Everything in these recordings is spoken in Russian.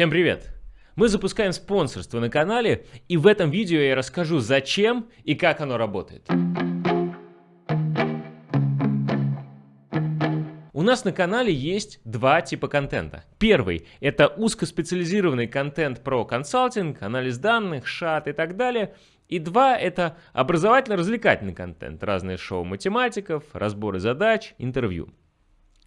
Всем привет! Мы запускаем спонсорство на канале, и в этом видео я расскажу, зачем и как оно работает. У нас на канале есть два типа контента. Первый – это узкоспециализированный контент про консалтинг, анализ данных, шат и так далее. И два – это образовательно-развлекательный контент, разные шоу математиков, разборы задач, интервью.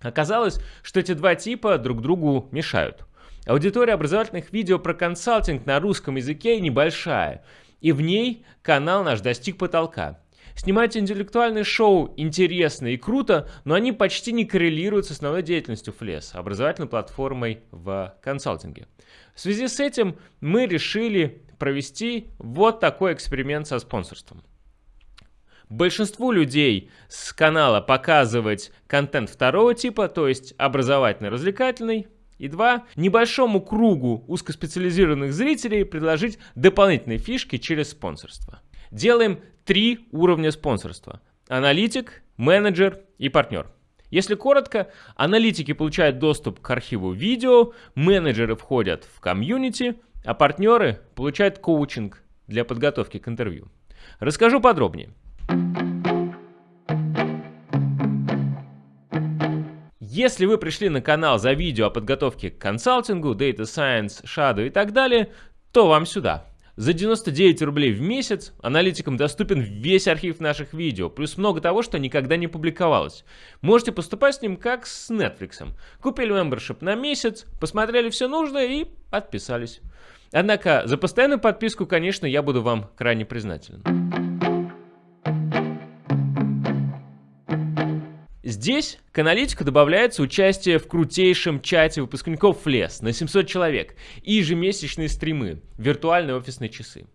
Оказалось, что эти два типа друг другу мешают. Аудитория образовательных видео про консалтинг на русском языке небольшая, и в ней канал наш достиг потолка. Снимать интеллектуальные шоу интересно и круто, но они почти не коррелируют с основной деятельностью FLES, образовательной платформой в консалтинге. В связи с этим мы решили провести вот такой эксперимент со спонсорством. Большинству людей с канала показывать контент второго типа, то есть образовательно-развлекательный, и два, небольшому кругу узкоспециализированных зрителей предложить дополнительные фишки через спонсорство. Делаем три уровня спонсорства. Аналитик, менеджер и партнер. Если коротко, аналитики получают доступ к архиву видео, менеджеры входят в комьюнити, а партнеры получают коучинг для подготовки к интервью. Расскажу подробнее. Если вы пришли на канал за видео о подготовке к консалтингу, Data Science, Shadow и так далее, то вам сюда. За 99 рублей в месяц аналитикам доступен весь архив наших видео, плюс много того, что никогда не публиковалось. Можете поступать с ним как с Netflix. Купили membership на месяц, посмотрели все нужное и подписались. Однако за постоянную подписку, конечно, я буду вам крайне признателен. Здесь к аналитику добавляется участие в крутейшем чате выпускников FLES на 700 человек и ежемесячные стримы, виртуальные офисные часы.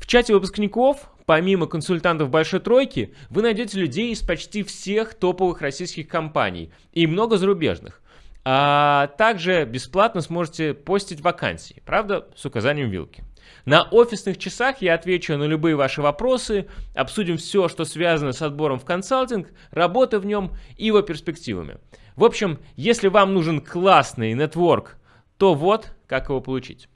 В чате выпускников, помимо консультантов Большой Тройки, вы найдете людей из почти всех топовых российских компаний и много зарубежных. А также бесплатно сможете постить вакансии, правда, с указанием вилки. На офисных часах я отвечу на любые ваши вопросы, обсудим все, что связано с отбором в консалтинг, работой в нем и его перспективами. В общем, если вам нужен классный нетворк, то вот как его получить.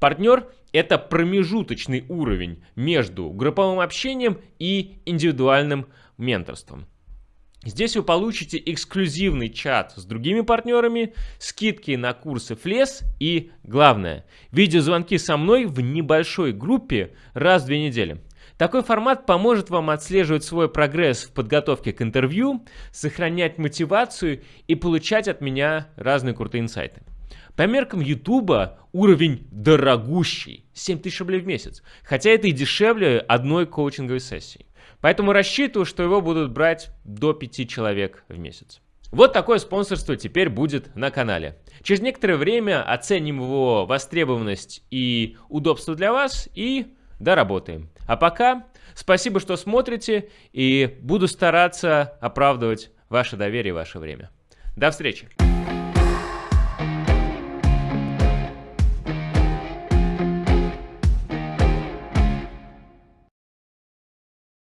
Партнер – это промежуточный уровень между групповым общением и индивидуальным менторством. Здесь вы получите эксклюзивный чат с другими партнерами, скидки на курсы FLES и, главное, видеозвонки со мной в небольшой группе раз в две недели. Такой формат поможет вам отслеживать свой прогресс в подготовке к интервью, сохранять мотивацию и получать от меня разные крутые инсайты. По меркам YouTube уровень дорогущий, 7000 рублей в месяц, хотя это и дешевле одной коучинговой сессии. Поэтому рассчитываю, что его будут брать до 5 человек в месяц. Вот такое спонсорство теперь будет на канале. Через некоторое время оценим его востребованность и удобство для вас и доработаем. А пока спасибо, что смотрите и буду стараться оправдывать ваше доверие и ваше время. До встречи!